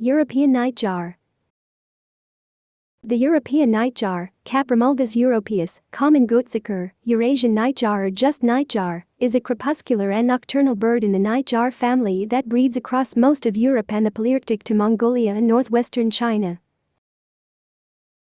European nightjar The European nightjar, Caprimulgus europaeus, common goatsucker, Eurasian nightjar or just nightjar, is a crepuscular and nocturnal bird in the nightjar family that breeds across most of Europe and the Palearctic to Mongolia and northwestern China.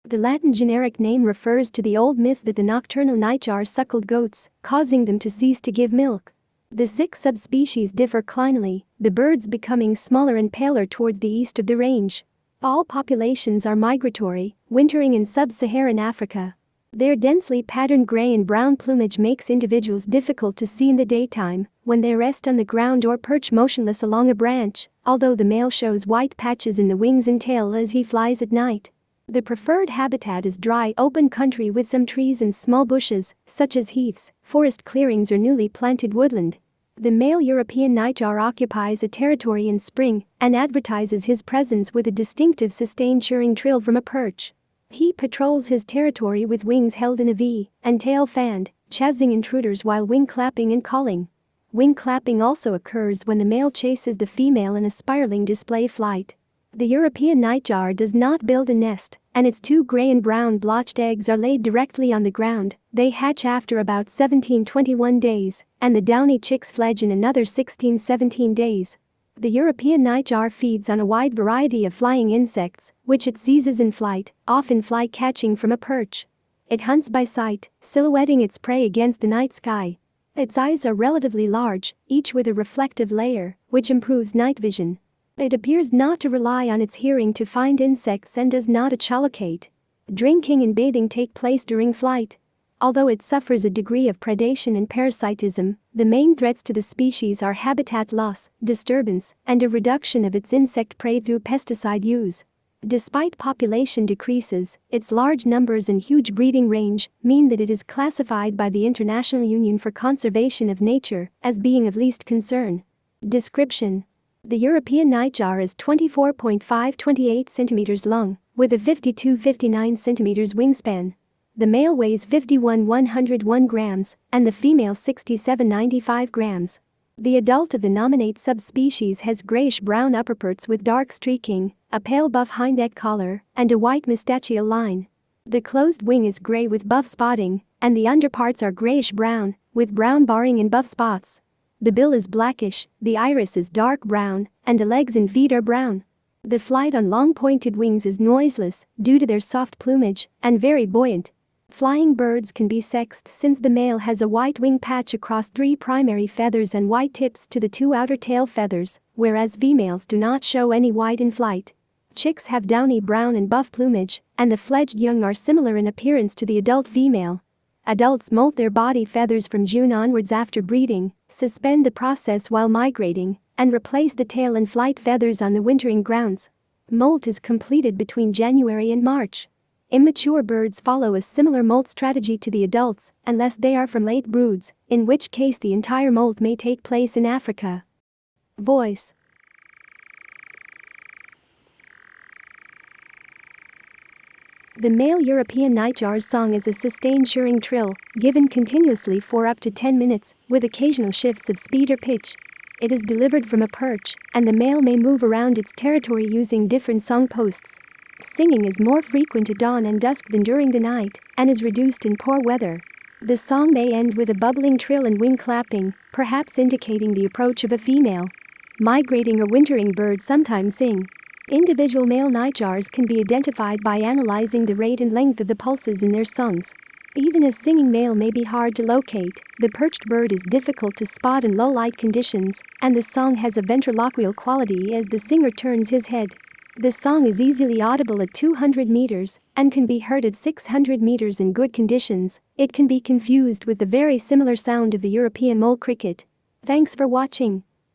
The Latin generic name refers to the old myth that the nocturnal nightjar suckled goats, causing them to cease to give milk. The six subspecies differ clinally, the birds becoming smaller and paler towards the east of the range. All populations are migratory, wintering in sub-Saharan Africa. Their densely patterned gray and brown plumage makes individuals difficult to see in the daytime when they rest on the ground or perch motionless along a branch, although the male shows white patches in the wings and tail as he flies at night. The preferred habitat is dry open country with some trees and small bushes, such as heaths, forest clearings or newly planted woodland. The male European nightjar occupies a territory in spring and advertises his presence with a distinctive sustained chirring trill from a perch. He patrols his territory with wings held in a V and tail fanned, chasing intruders while wing clapping and calling. Wing clapping also occurs when the male chases the female in a spiraling display flight. The European nightjar does not build a nest, and its two gray and brown blotched eggs are laid directly on the ground. They hatch after about 17-21 days, and the downy chicks fledge in another 16-17 days. The European nightjar feeds on a wide variety of flying insects, which it seizes in flight, often fly catching from a perch. It hunts by sight, silhouetting its prey against the night sky. Its eyes are relatively large, each with a reflective layer, which improves night vision. It appears not to rely on its hearing to find insects and does not echolocate. Drinking and bathing take place during flight. Although it suffers a degree of predation and parasitism, the main threats to the species are habitat loss, disturbance, and a reduction of its insect prey through pesticide use. Despite population decreases, its large numbers and huge breeding range mean that it is classified by the International Union for Conservation of Nature as being of least concern. Description the European nightjar is 24.5-28 cm long, with a 52-59 cm wingspan. The male weighs 51-101 grams, and the female 67-95 grams. The adult of the nominate subspecies has grayish-brown upperparts with dark streaking, a pale buff hind collar, and a white moustachial line. The closed wing is gray with buff spotting, and the underparts are grayish-brown, with brown barring and buff spots. The bill is blackish, the iris is dark brown, and the legs and feet are brown. The flight on long pointed wings is noiseless due to their soft plumage and very buoyant. Flying birds can be sexed since the male has a white wing patch across three primary feathers and white tips to the two outer tail feathers, whereas females do not show any white in flight. Chicks have downy brown and buff plumage, and the fledged young are similar in appearance to the adult female. Adults molt their body feathers from June onwards after breeding, suspend the process while migrating, and replace the tail and flight feathers on the wintering grounds. Molt is completed between January and March. Immature birds follow a similar molt strategy to the adults, unless they are from late broods, in which case the entire molt may take place in Africa. Voice The male European nightjar's song is a sustained chirring trill, given continuously for up to 10 minutes, with occasional shifts of speed or pitch. It is delivered from a perch, and the male may move around its territory using different song posts. Singing is more frequent at dawn and dusk than during the night, and is reduced in poor weather. The song may end with a bubbling trill and wing clapping, perhaps indicating the approach of a female. Migrating or wintering birds sometimes sing, Individual male nightjars can be identified by analyzing the rate and length of the pulses in their songs. Even a singing male may be hard to locate, the perched bird is difficult to spot in low light conditions, and the song has a ventriloquial quality as the singer turns his head. The song is easily audible at 200 meters and can be heard at 600 meters in good conditions. It can be confused with the very similar sound of the European mole cricket. Thanks for watching.